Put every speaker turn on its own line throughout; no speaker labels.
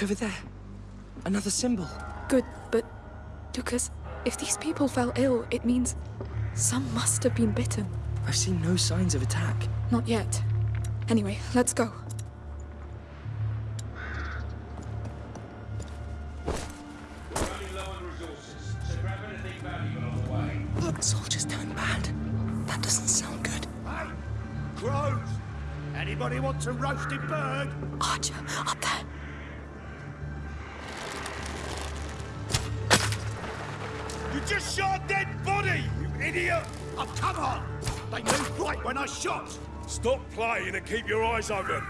Look over there. Another symbol.
Good, but Lucas, if these people fell ill, it means some must have been bitten.
I've seen no signs of attack.
Not yet. Anyway, let's go.
Keep your eyes open.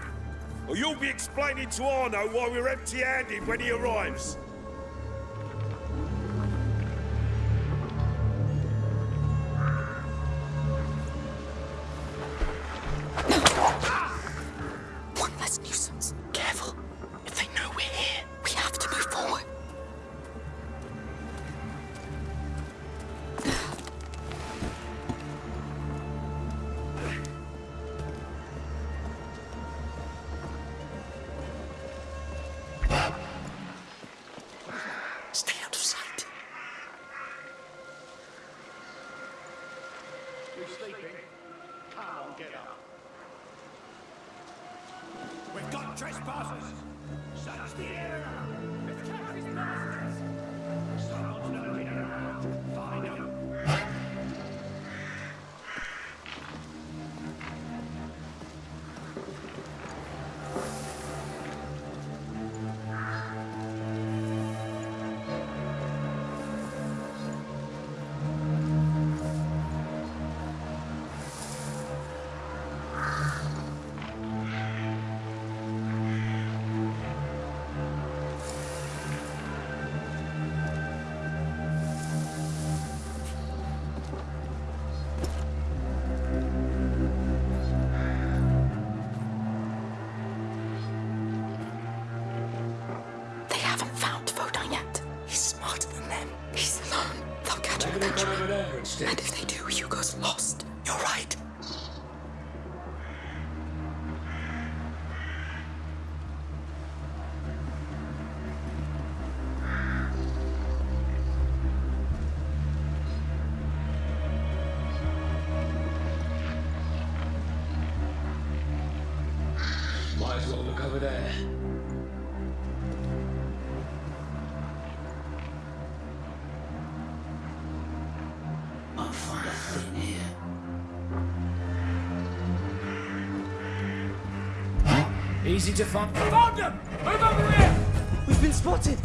Or you'll be explaining to Arno why we're empty-handed when he arrives.
There. I'll find a thing here. Easy to find. Found them! Move over here!
We've been spotted.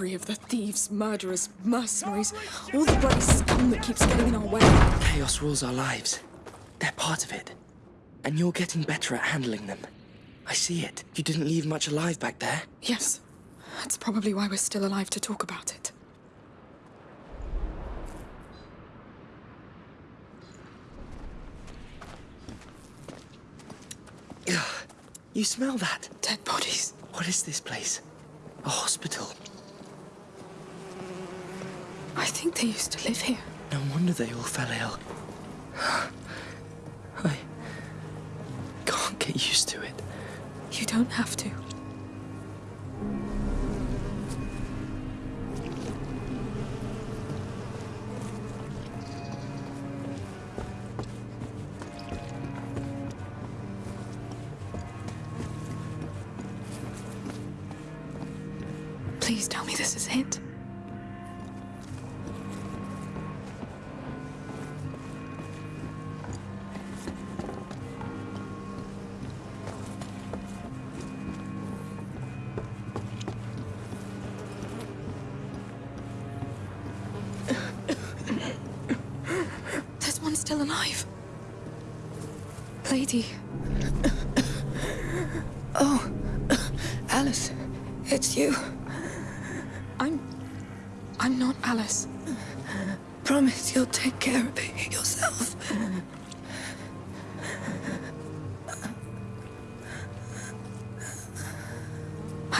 Of the thieves, murderers, mercenaries, all the bloody scum that keeps getting in our way.
Chaos rules our lives. They're part of it. And you're getting better at handling them. I see it. You didn't leave much alive back there.
Yes. That's probably why we're still alive to talk about it.
You smell that?
Dead bodies.
What is this place? A hospital.
I think they used to live here.
No wonder they all fell ill. I can't get used to it.
You don't have to. Please tell me this is it.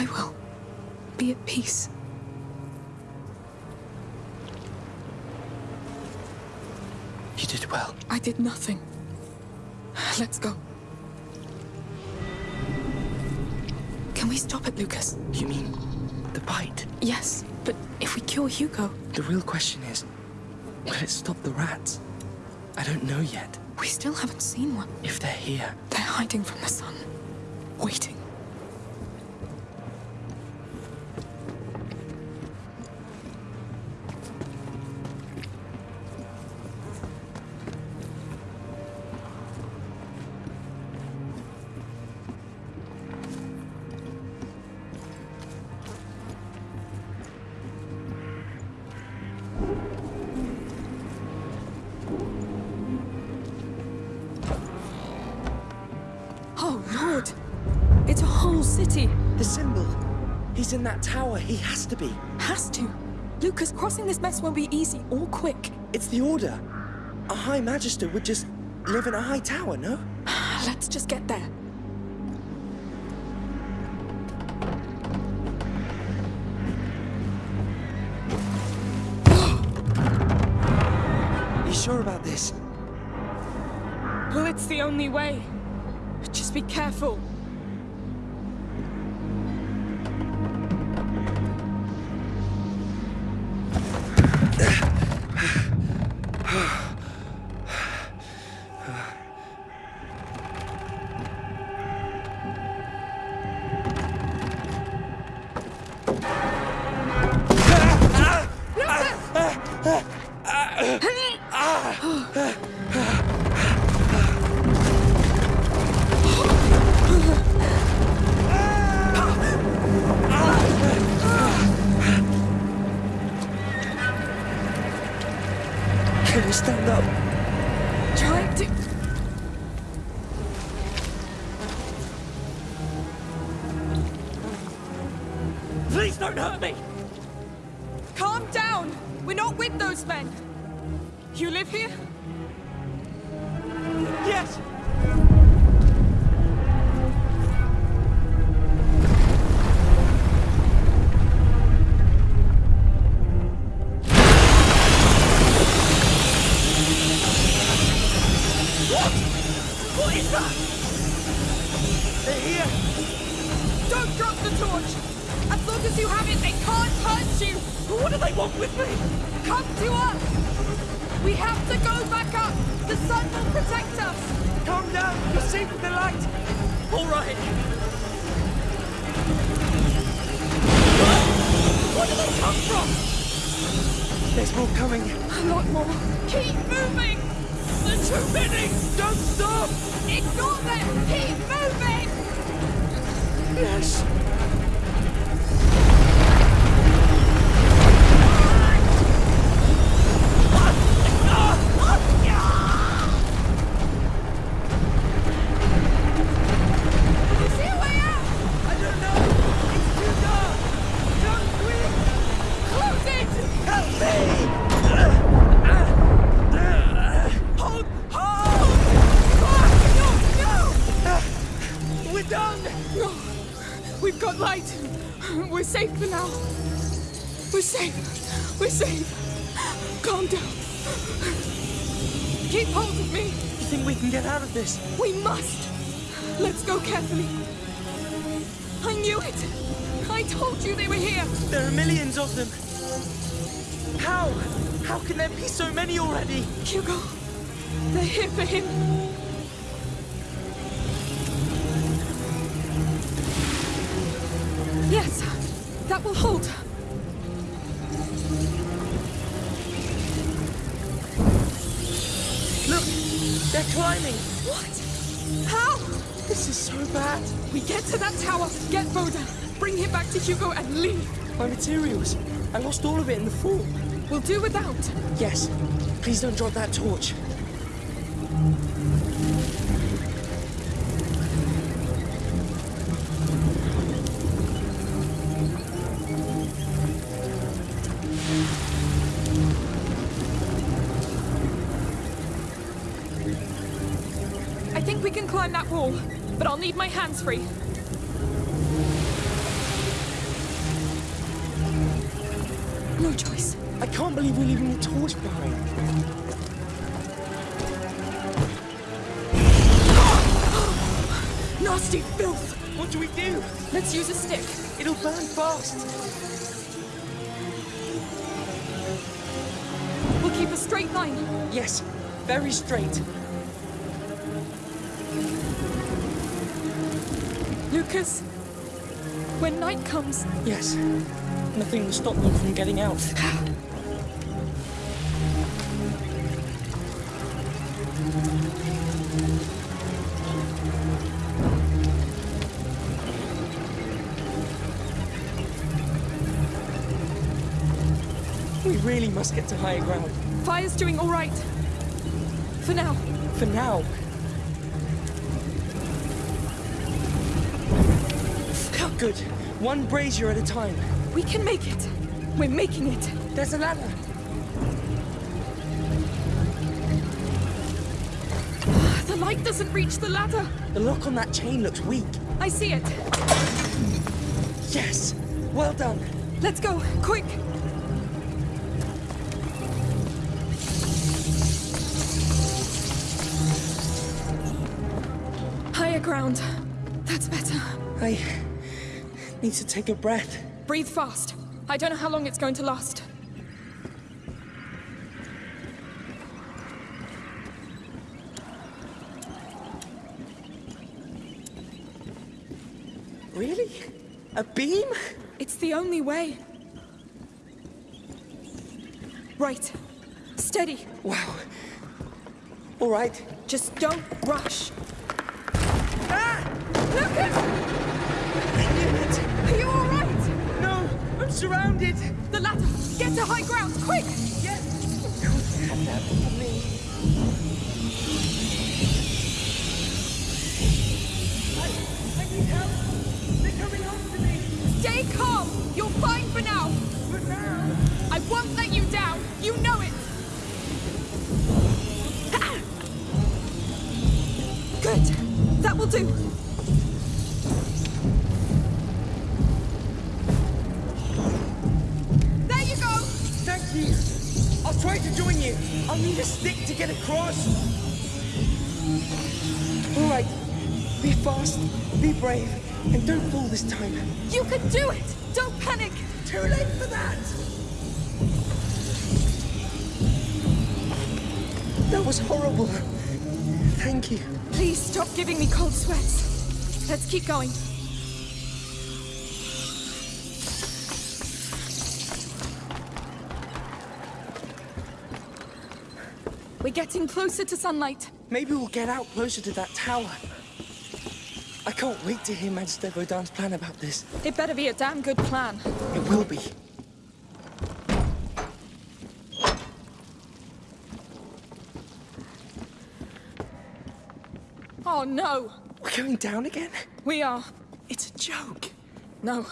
I will be at peace.
You did well.
I did nothing. Let's go. Can we stop it, Lucas?
You mean the bite?
Yes, but if we kill Hugo...
The real question is, will it stop the rats? I don't know yet.
We still haven't seen one.
If they're here...
They're hiding from the sun, waiting.
In that tower. He has to be.
Has to? Lucas, crossing this mess won't be easy or quick.
It's the Order. A High Magister would just live in a high tower, no?
Let's just get there.
you sure about this?
Well, it's the only way. Just be careful.
They're here
for him. Yes, that will hold.
Look, they're climbing.
What? How?
This is so bad.
We get to that tower, get Vaudin, bring him back to Hugo and leave.
My materials. I lost all of it in the fall.
We'll do without.
Yes. Please don't drop that torch.
Need my hands free. No choice.
I can't believe we're leaving the torch behind.
Nasty filth!
What do we do?
Let's use a stick.
It'll burn fast.
We'll keep a straight line.
Yes, very straight.
Lucas, when night comes,
Yes. Nothing will stop them from getting out. We really must get to higher ground.
fire's doing all right. For now.
For now. Good. One brazier at a time.
We can make it. We're making it.
There's a ladder.
The light doesn't reach the ladder.
The lock on that chain looks weak.
I see it.
Yes! Well done.
Let's go, quick. Higher ground. That's better.
I need to take a breath.
Breathe fast. I don't know how long it's going to last.
Really? A beam?
It's the only way. Right. Steady.
Wow. All right.
Just don't rush.
Ah!
Lucas!
I'm surrounded!
The ladder! Get to high ground, quick!
Yes! Have that for me. I, I need help! They're coming after me!
Stay calm! You're fine for now!
But now... need a stick to get across. All right. Be fast, be brave, and don't fall this time.
You can do it! Don't panic!
Too late for that! That was horrible. Thank you.
Please stop giving me cold sweats. Let's keep going. We're getting closer to sunlight.
Maybe we'll get out closer to that tower. I can't wait to hear Magister Vaudin's plan about this.
It better be a damn good plan.
It will be.
Oh no!
We're going down again?
We are.
It's a joke.
No.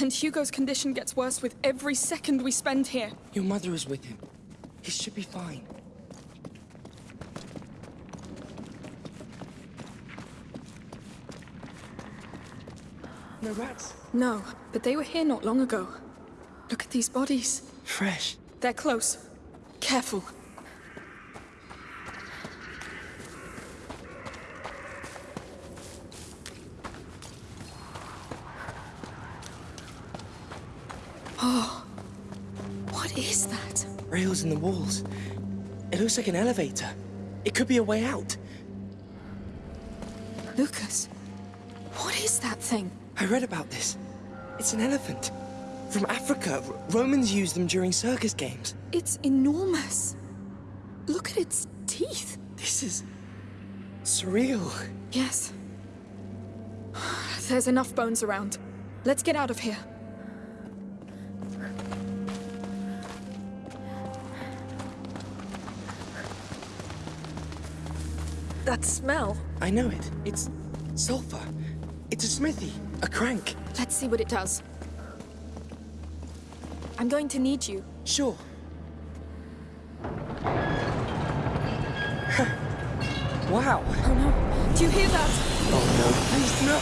And Hugo's condition gets worse with every second we spend here.
Your mother is with him. He should be fine. No rats.
No, but they were here not long ago. Look at these bodies.
Fresh.
They're close. Careful. Oh, what is that?
Rails in the walls. It looks like an elevator. It could be a way out.
Lucas, what is that thing?
I read about this. It's an elephant. From Africa. R- Romans used them during circus games.
It's enormous. Look at its teeth.
This is surreal.
Yes. There's enough bones around. Let's get out of here. That smell.
I know it. It's sulfur. It's a smithy, a crank.
Let's see what it does. I'm going to need you.
Sure. wow.
Oh no. Do you hear that?
Oh no, please no.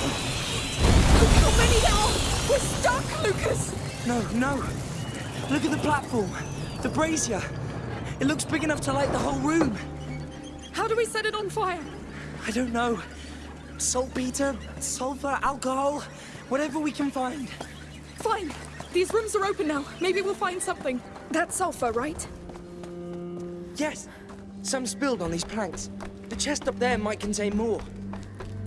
Look how many there are! We're stuck, Lucas!
No, no. Look at the platform. The brazier. It looks big enough to light the whole room.
How do we set it on fire?
I don't know. Saltpeter, sulfur, alcohol, whatever we can find.
Fine. These rooms are open now. Maybe we'll find something. That's sulfur, right?
Yes, some spilled on these planks. The chest up there might contain more.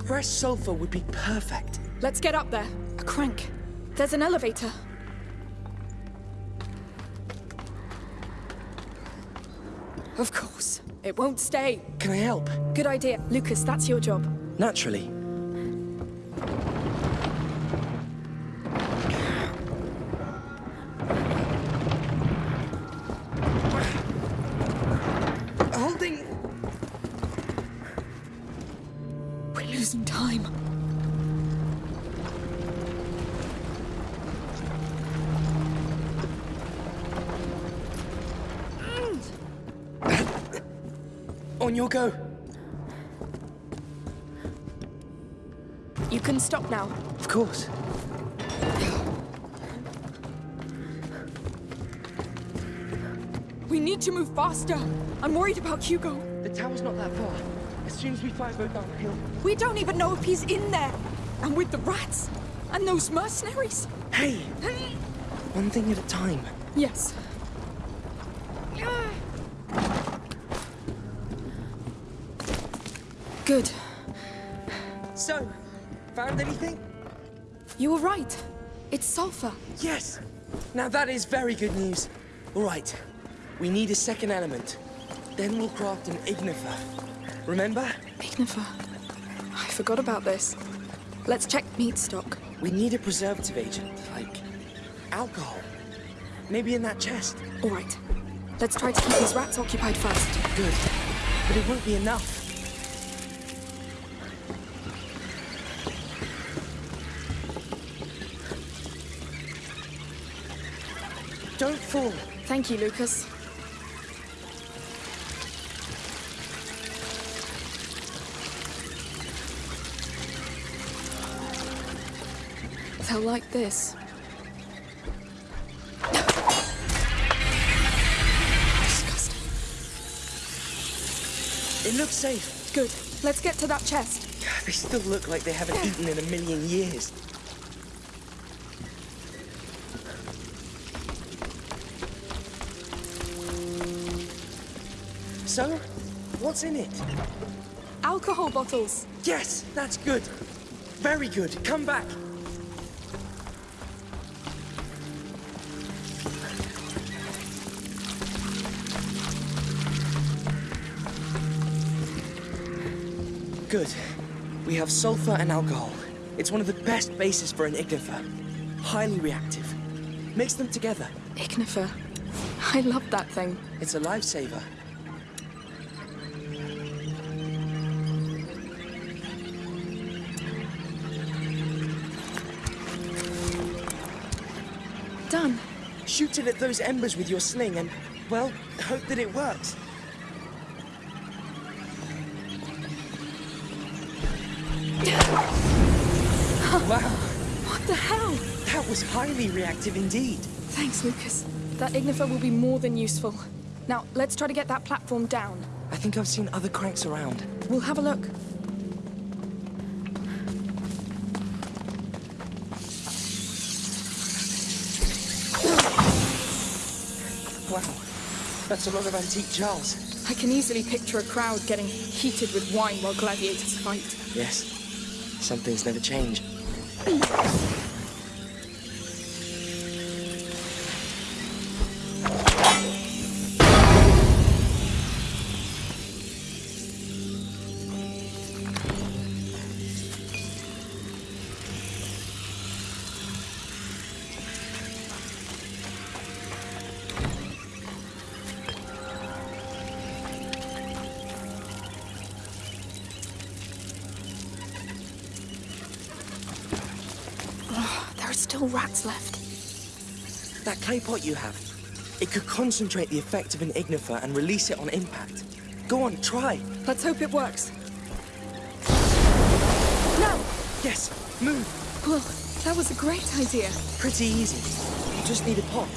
Fresh sulfur would be perfect.
Let's get up there. A crank. There's an elevator. Of course. It won't stay.
Can I help?
Good idea. Lucas, that's your job.
Naturally. Holding.
We're losing time.
On your go.
Stop now.
Of course.
We need to move faster. I'm worried about Hugo.
The tower's not that far. As soon as we fire go down the hill.
We don't even know if he's in there. And with the rats. And those mercenaries.
Hey! Hey! One thing at a time.
Yes. Good.
So, found anything?
You were right. It's sulfur.
Yes! Now that is very good news. All right, we need a second element. Then we'll craft an ignifer. Remember?
Ignifer. I forgot about this. Let's check meat stock.
We need a preservative agent, like alcohol. Maybe in that chest.
All right. Let's try to keep these rats occupied first.
Good. But it won't be enough. Don't fall.
Thank you, Lucas. They'll like this. Disgusting.
It looks safe.
Good. Let's get to that chest.
They still look like they haven't eaten in a million years. So, what's in it?
Alcohol bottles.
Yes, that's good. Very good. Come back. Good. We have sulfur and alcohol. It's one of the best bases for an ignifer. Highly reactive. Mix them together.
Ignifer. I love that thing.
It's a lifesaver. Shoot it at those embers with your sling and, well, hope that it works. wow,
What the hell?
that was highly reactive indeed.
Thanks, Lucas. That ignifer will be more than useful. Now, let's try to get that platform down.
I think I've seen other cranks around.
We'll have a look.
Wow, that's a lot of antique jars.
I can easily picture a crowd getting heated with wine while gladiators fight.
Yes, some things never change. That clay pot you have. It could concentrate the effect of an ignifer and release it on impact. Go on, try.
Let's hope it works. Now!
Yes, move.
Well, that was a great idea.
Pretty easy. You just need a pot.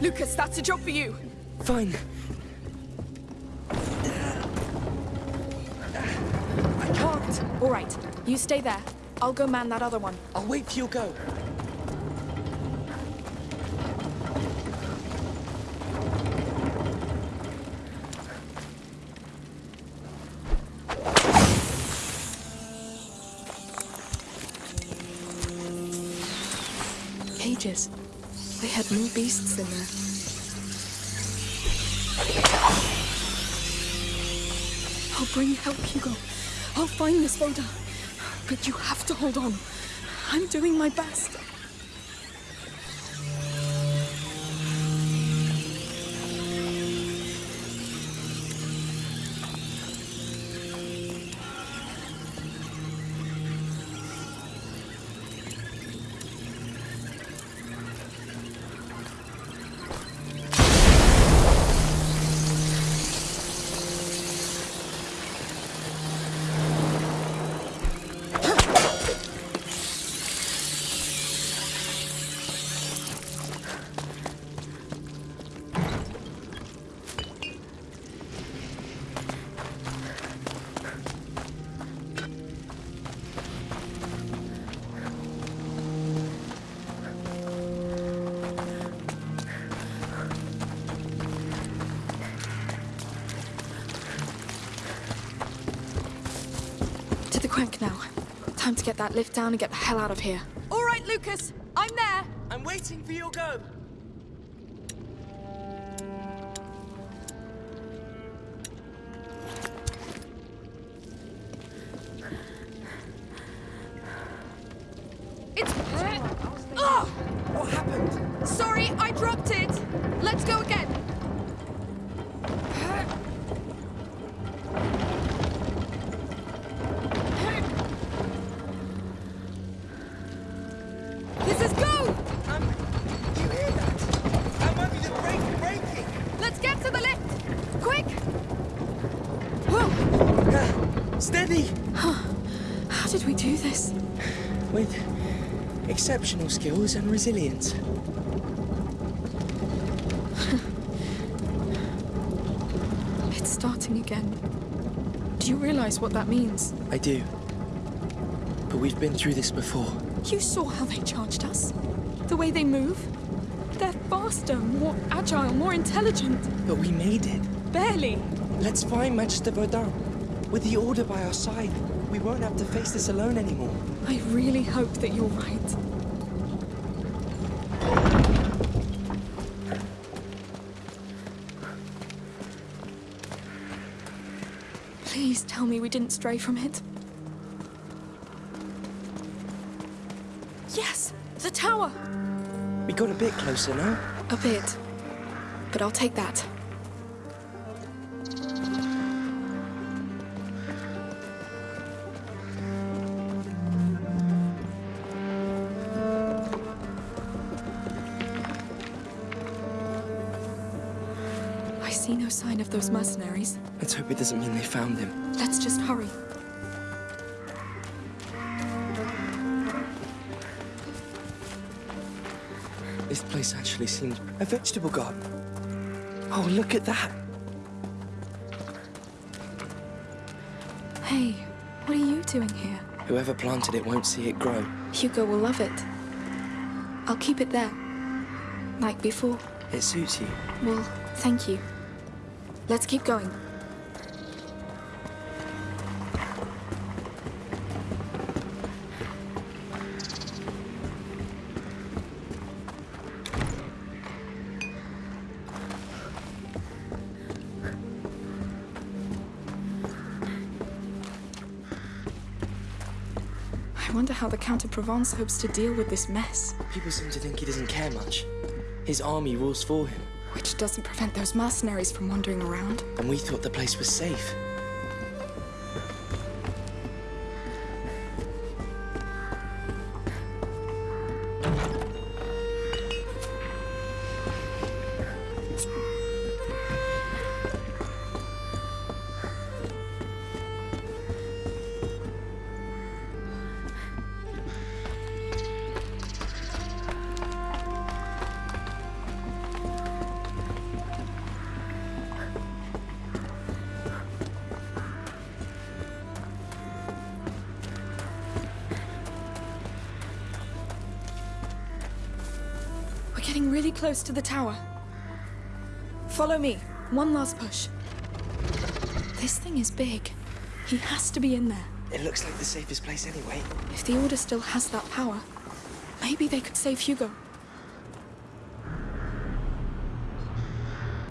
Lucas, that's a job for you.
Fine. I can't.
All right, you stay there. I'll go man that other one.
I'll wait till you go.
Cages. They had more beasts in there. I'll bring help, Hugo. I'll find this Vaudin. But you have to hold on. I'm doing my best. Time to get that lift down and get the hell out of here. All right, Lucas. I'm there.
I'm waiting for your go. Ah,
How did we do this?
With exceptional skills and resilience.
It's starting again. Do you realize what that means?
I do. But we've been through this before.
You saw how they charged us. The way they move. They're faster, more agile, more intelligent.
But we made it.
Barely.
Let's find Magister Vaudin. With the Order by our side, we won't have to face this alone anymore.
I really hope that you're right. Please tell me we didn't stray from it. Yes! The tower!
We got a bit closer now.
A bit. But I'll take that. Sign of those mercenaries.
Let's hope it doesn't mean they found him.
Let's just hurry.
This place actually seems a vegetable garden. Oh, look at that.
Hey, what are you doing here?
Whoever planted it won't see it grow.
Hugo will love it. I'll keep it there. Like before.
It suits you.
Well, thank you. Let's keep going. I wonder how the Count of Provence hopes to deal with this mess.
People seem to think he doesn't care much. His army rules for him,
Which doesn't prevent those mercenaries from wandering around.
and we thought the place was safe.
Really close to the tower. Follow me. One last push. This thing is big. He has to be in there.
It looks like the safest place anyway.
If the Order still has that power, maybe they could save Hugo.